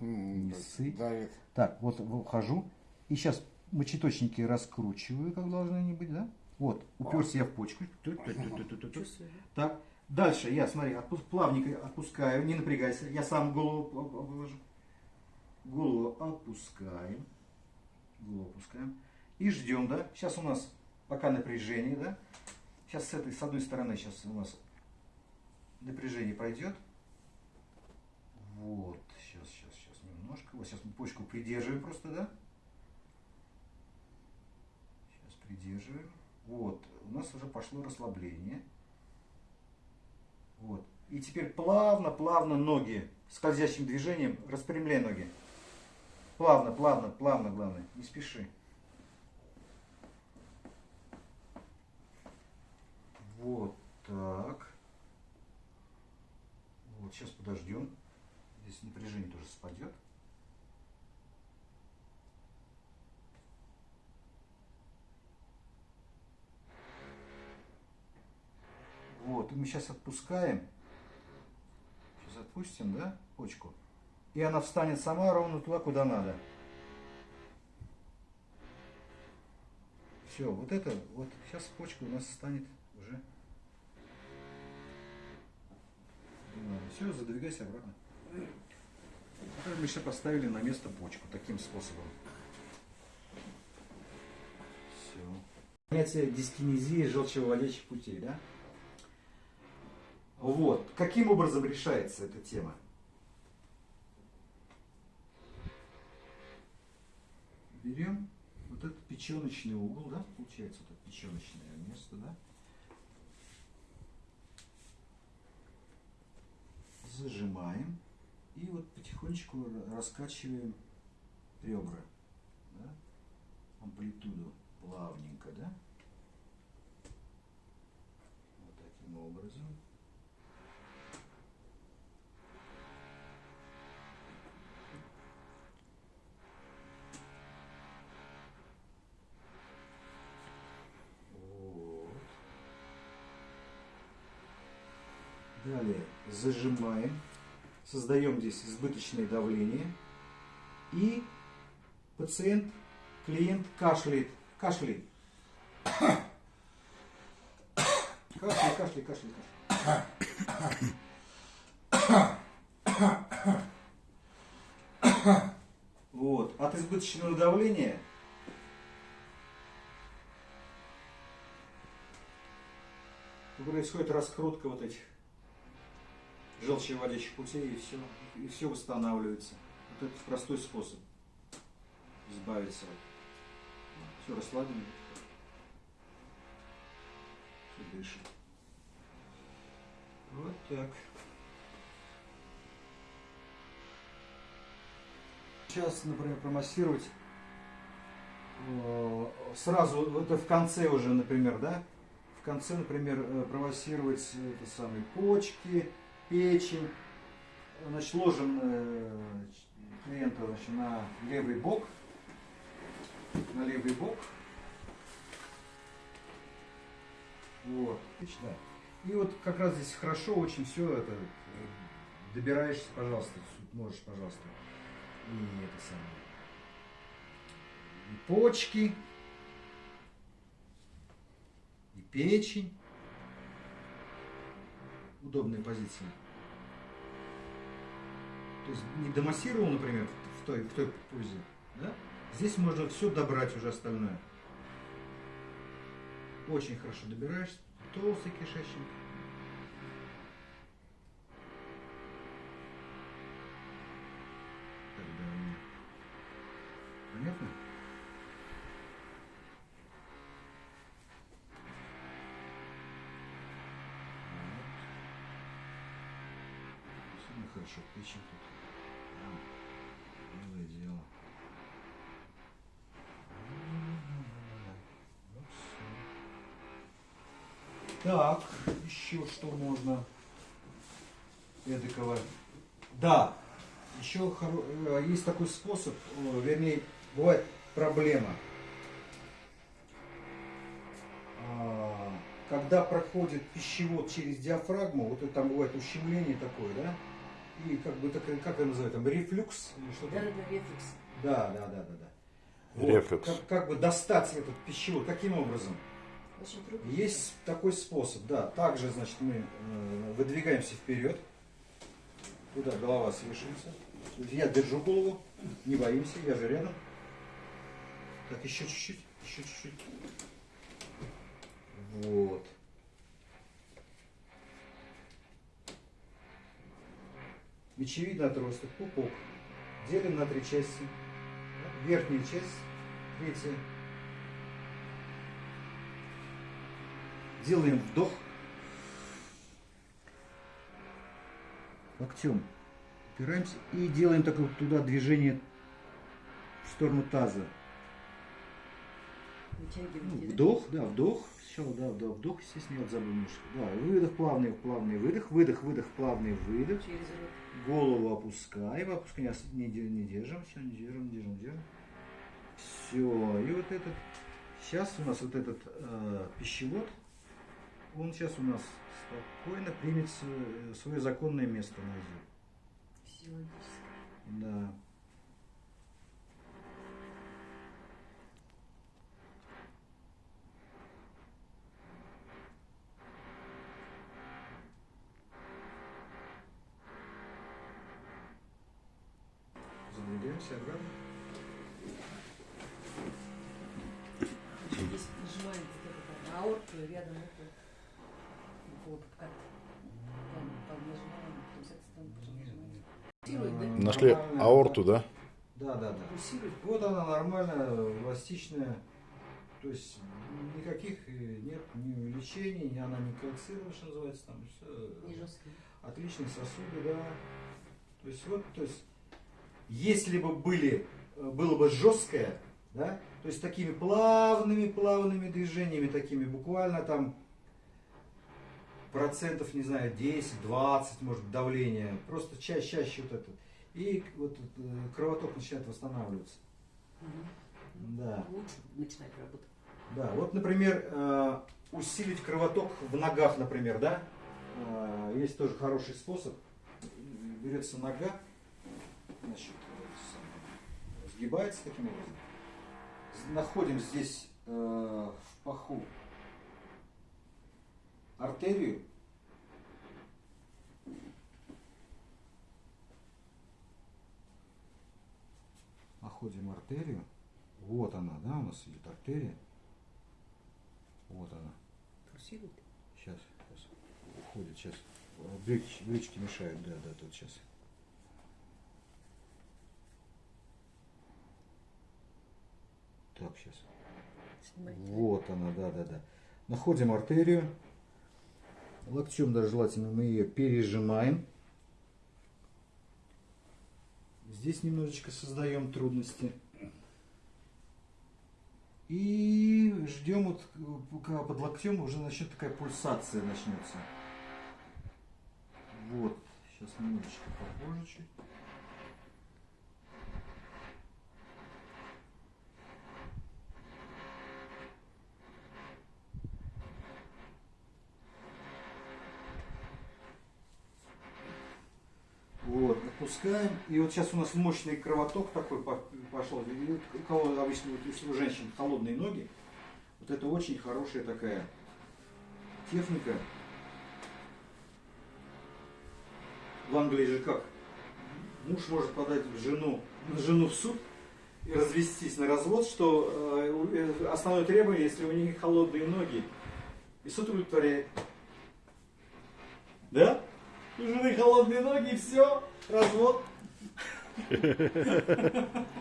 Весы. Давит. Так, вот вхожу. И сейчас мочеточники раскручиваю, как должны они быть, да? Вот, уперся я в почку. Так, дальше я, смотри, отпу- плавненько отпускаю, не напрягайся. Я сам голову положу. Голову опускаем. Голову опускаем. И ждем, да? Сейчас у нас пока напряжение, да? Сейчас с этой, с одной стороны, сейчас у нас напряжение пройдет. Вот, сейчас, сейчас. Вот сейчас мы почку придерживаем просто, да? Сейчас придерживаем. Вот, у нас уже пошло расслабление. Вот. И теперь плавно, плавно ноги скользящим движением распрямляй ноги. Плавно, плавно, плавно, главное. Не спеши. Вот так. Вот, сейчас подождем. Здесь напряжение тоже спадет. Вот, и мы сейчас отпускаем. Сейчас отпустим, да, почку. И она встанет сама ровно туда, куда надо. Все, вот это, вот сейчас почка у нас станет уже. Все, задвигайся обратно. Мы сейчас поставили на место почку таким способом. Все. Понятие дискинезии желчевыводящих путей, да? Вот. Каким образом решается эта тема? Берем вот этот печеночный угол, да, получается, вот это печеночное место, да. Зажимаем и вот потихонечку ра- раскачиваем ребра, да, амплитуду плавненько, да. Вот таким образом. Вот. Далее зажимаем, создаем здесь избыточное давление. И пациент, клиент кашляет. Кашляет. Кашляй, кашляй, кашляй. Вот. От избыточного давления происходит раскрутка вот этих желчевыводящих путей, и все, и все восстанавливается. Вот это простой способ избавиться. Все расслаблено. Все дышит. Вот так. Сейчас, например, промассировать э, сразу, это в конце уже, например, да, в конце, например, э, промассировать это самые почки, печень. Значит, ложим э, клиента значит, на левый бок, на левый бок. Вот, отлично. И вот как раз здесь хорошо очень все это э, добираешься, пожалуйста, можешь, пожалуйста, и это самое, и почки, и печень. Удобная позиция. То есть не домассировал, например, в той, в той позе, да? Здесь можно все добрать уже остальное. Очень хорошо добираешься. Толстый кишечник. Понятно? Хорошо печень тут. Прям милое дело. Так, еще что можно эдакого. Да, еще э, есть такой способ, э, вернее, бывает проблема. А, Когда проходит пищевод через диафрагму, вот это там бывает ущемление такое, да, и как бы так, как это называют, там рефлюкс или что-то. Да, да, да, рефлекс. Да, да, да, да, да. Рефлюкс. Как, как бы достать этот пищевод. Каким образом? Очень трудно. Есть такой способ, да. Также, значит, мы э, выдвигаемся вперед. Туда голова свешивается. Я держу голову, не боимся, я же рядом. Так, еще чуть-чуть, еще чуть-чуть. Вот. Мечевидный отросток, пупок. Делим на три части. Верхняя часть, третья. Делаем вдох. Локтем упираемся и делаем такое туда движение в сторону таза. Ну, Вытягиваете. да? вдох, да, вдох. Сначала, да, вдох, вдох, естественно, я вот забыл немножко. Да, выдох, плавный, плавный выдох, выдох, выдох, плавный выдох. Через рот. Голову опускаем, опускаем, не, не держим, все, не держим, не держим, не держим. Все, и вот этот, сейчас у нас вот этот э, пищевод, он сейчас у нас спокойно примет с- свое законное место внизу. Физиологическое. Да. Здесь вот аорту, и рядом это, вот, как, там, там нажимаем? Нашли Нормально. аорту, да? Да, да, да. Вот она нормальная, эластичная. То есть никаких э, нет ни увеличений, ни она не кальцирована, что называется, там все. Отличные сосуды, да. То есть вот, то есть, если бы были, э, было бы жесткое, да, то есть такими плавными, плавными движениями, такими буквально там процентов, не знаю, 10, 20, может давление, просто чаще, чаще вот это. И вот э, кровоток начинает восстанавливаться. Мгм. Да. Лучше начинает работать. Да, вот, например, э, усилить кровоток в ногах, например, да? Есть тоже хороший способ. Берется нога, значит, сгибается таким образом. Находим здесь э, в паху артерию. Находим артерию. Вот она, да, у нас идет артерия. Вот она. Сейчас, сейчас. Уходит, сейчас. Брючки, брючки мешают, да, да, тут сейчас. Так, сейчас. Вот она, да, да, да. Находим артерию. Локтем даже желательно мы ее пережимаем. Здесь немножечко создаем трудности. И ждем, вот, пока под локтем уже начнет такая пульсация начнется. Вот. Сейчас немножечко попозже чуть. Вот, отпускаем. И вот сейчас у нас мощный кровоток такой по- пошел. У кого обычно, вот если у женщин холодные ноги, вот это очень хорошая такая техника. В Англии же как? Муж может подать в жену, жену в суд и развестись на развод, что э, э, основное требование, если у них холодные ноги, и суд удовлетворяет. Да? Жены холодные ноги, все, развод.